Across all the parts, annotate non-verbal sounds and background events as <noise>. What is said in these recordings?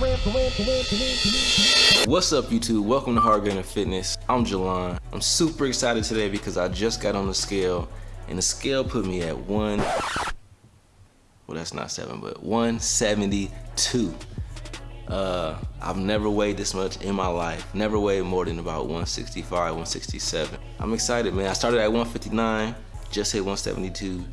What's up YouTube? Welcome to Hard Gainer Fitness. I'm Jalon. I'm super excited today because I just got on the scale and the scale put me at one, well that's not seven, but 172. Uh, I've never weighed this much in my life. Never weighed more than about 165, 167. I'm excited, man. I started at 159, just hit 172.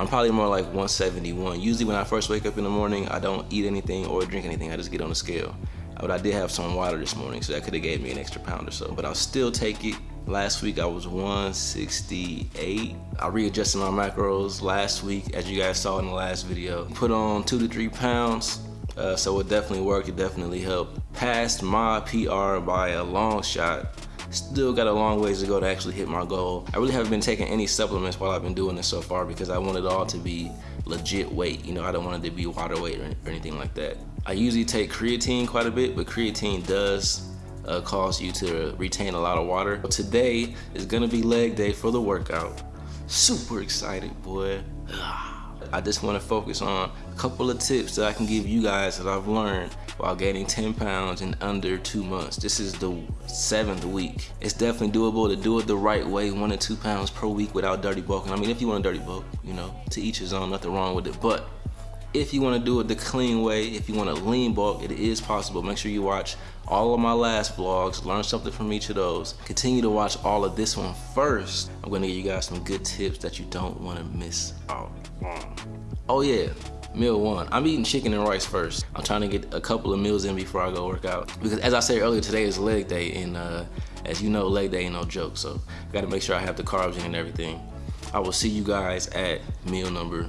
I'm probably more like 171. Usually when I first wake up in the morning, I don't eat anything or drink anything. I just get on the scale. But I did have some water this morning, so that could have gave me an extra pound or so. But I'll still take it. Last week I was 168. I readjusted my macros last week, as you guys saw in the last video. Put on two to three pounds. Uh, so it definitely worked, it definitely helped. Passed my PR by a long shot. Still got a long ways to go to actually hit my goal. I really haven't been taking any supplements while I've been doing this so far because I want it all to be legit weight. You know, I don't want it to be water weight or, anything like that. I usually take creatine quite a bit, but creatine does uh, cause you to retain a lot of water. But Today is gonna be leg day for the workout. Super excited, boy. <sighs> I just wanna focus on a couple of tips that I can give you guys that I've learned while gaining 10 pounds in under two months. This is the seventh week. It's definitely doable to do it the right way, one to two pounds per week without dirty bulking. I mean, if you want a dirty bulk, you know, to each his own, nothing wrong with it. But if you want to do it the clean way, if you want to lean bulk, it is possible. Make sure you watch all of my last vlogs, learn something from each of those. Continue to watch all of this one first. I'm going to give you guys some good tips that you don't want to miss out on. Oh yeah, meal one. I'm eating chicken and rice first. I'm trying to get a couple of meals in before I go work out. Because as I said earlier, today is leg day and uh, as you know, leg day ain't no joke. So I gotta make sure I have the carbs in and everything. I will see you guys at meal number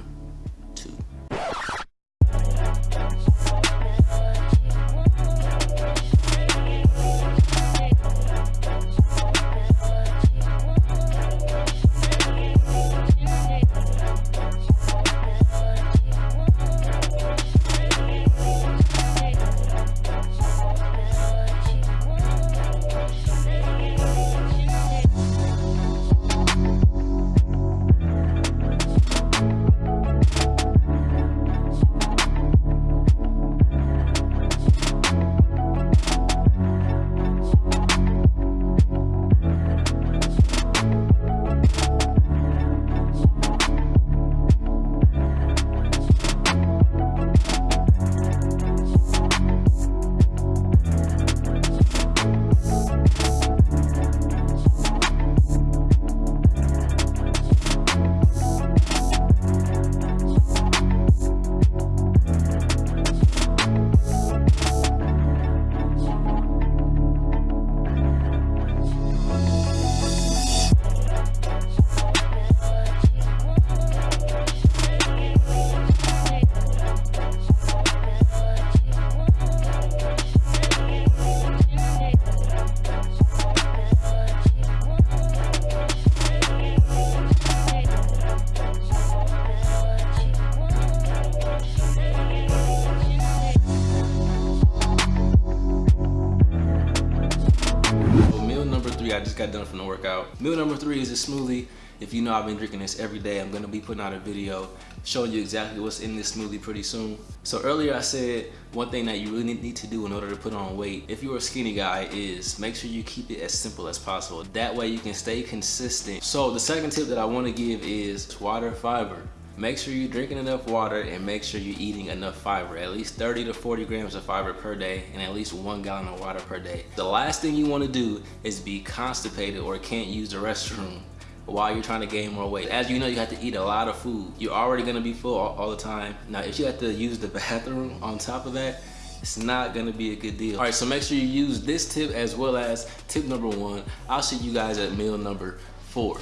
I just got done from the workout. Meal number three is a smoothie. If you know I've been drinking this every day, I'm gonna be putting out a video showing you exactly what's in this smoothie pretty soon. So earlier I said one thing that you really need to do in order to put on weight, if you're a skinny guy, is make sure you keep it as simple as possible. That way you can stay consistent. So the second tip that I wanna give is water fiber. Make sure you're drinking enough water and make sure you're eating enough fiber, at least 30 to 40 grams of fiber per day and at least one gallon of water per day. The last thing you wanna do is be constipated or can't use the restroom while you're trying to gain more weight. As you know, you have to eat a lot of food. You're already gonna be full all, all the time. Now, if you have to use the <laughs> bathroom on top of that, it's not gonna be a good deal. All right, so make sure you use this tip as well as tip number one. I'll see you guys at meal number four.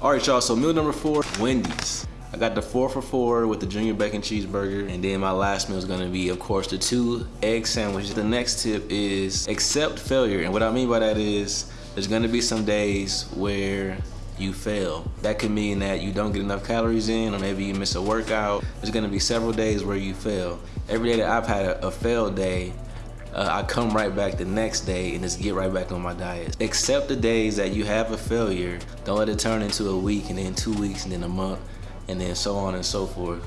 All right, y'all, so meal number four, Wendy's. I got the four for four with the junior bacon cheeseburger. And then my last meal is gonna be, of course, the two egg sandwiches. The next tip is accept failure. And what I mean by that is, there's gonna be some days where you fail. That could mean that you don't get enough calories in or maybe you miss a workout. There's gonna be several days where you fail. Every day that I've had a, a failed day, uh, I come right back the next day and just get right back on my diet. Accept the days that you have a failure. Don't let it turn into a week and then two weeks and then a month and then so on and so forth.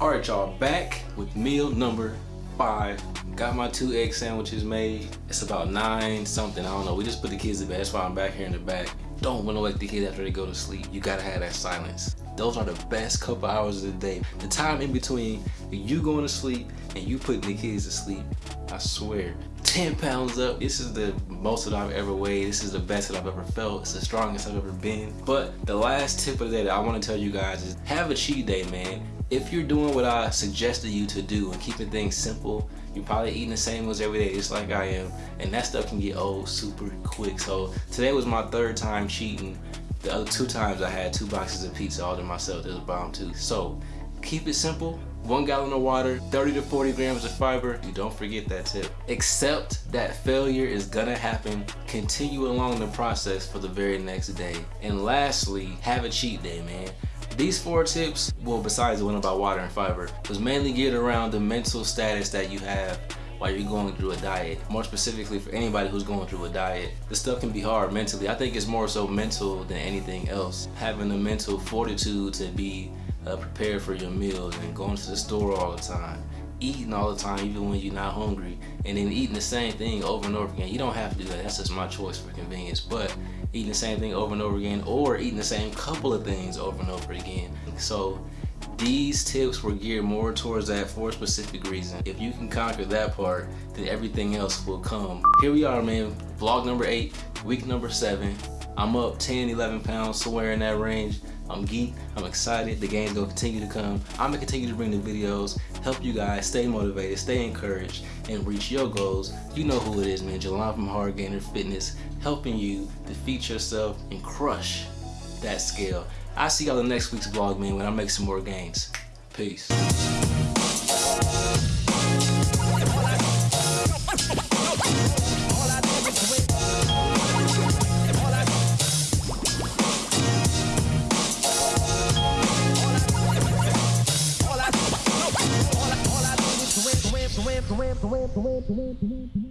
All right, y'all, back with meal number five. Got my two egg sandwiches made. It's about nine something, I don't know. We just put the kids to bed, that's why I'm back here in the back. Don't wanna wake the kids after they go to sleep. You gotta have that silence. Those are the best couple hours of the day. The time in between you going to sleep and you putting the kids to sleep, I swear. 10 pounds up. This is the most that I've ever weighed. This is the best that I've ever felt. It's the strongest I've ever been. But the last tip of the day that I want to tell you guys is have a cheat day, man if you're doing what I suggested you to do and keeping things simple, you're probably eating the same meals every day just like I am. And that stuff can get old super quick. So today was my third time cheating. The other two times I had two boxes of pizza all to myself. It was bomb too. So keep it simple. One gallon of water, 30 to 40 grams of fiber. You don't forget that tip. Accept that failure is gonna happen. Continue along the process for the very next day. And lastly, have a cheat day, man. These four tips, well besides the one about water and fiber, was mainly geared around the mental status that you have while you're going through a diet. More specifically for anybody who's going through a diet. This stuff can be hard mentally. I think it's more so mental than anything else. Having the mental fortitude to be uh, prepared for your meals and going to the store all the time eating all the time even when you're not hungry and then eating the same thing over and over again you don't have to do that that's just my choice for convenience but eating the same thing over and over again or eating the same couple of things over and over again. So these tips were geared more towards that for a specific reason. If you can conquer that part then everything else will come. Here we are man. Vlog number eight week number seven. I'm up 10 11 pounds somewhere in that range I'm geeked, I'm excited, the game's gonna continue to come. I'm gonna continue to bring the videos, help you guys stay motivated, stay encouraged, and reach your goals. You know who it is, man. Jelon from Hard Gainer Fitness, helping you defeat yourself and crush that scale. I'll see y'all in next week's vlog, man, when I make some more gains. Peace. Thank you.